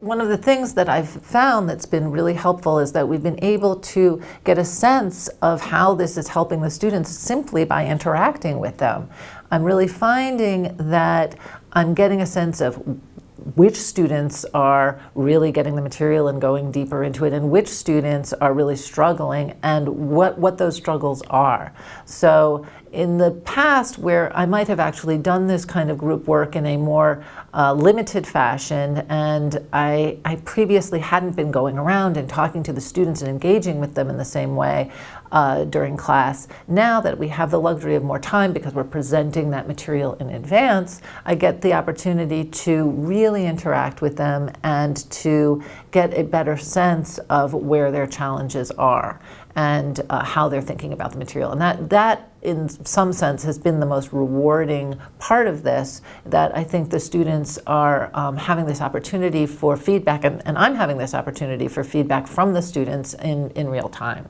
One of the things that I've found that's been really helpful is that we've been able to get a sense of how this is helping the students simply by interacting with them. I'm really finding that I'm getting a sense of which students are really getting the material and going deeper into it and which students are really struggling and what, what those struggles are. So in the past where I might have actually done this kind of group work in a more uh, limited fashion and I, I previously hadn't been going around and talking to the students and engaging with them in the same way uh, during class. Now that we have the luxury of more time because we're presenting that material in advance, I get the opportunity to really interact with them and to get a better sense of where their challenges are and uh, how they're thinking about the material. And that, that, in some sense, has been the most rewarding part of this, that I think the students are um, having this opportunity for feedback, and, and I'm having this opportunity for feedback from the students in, in real time.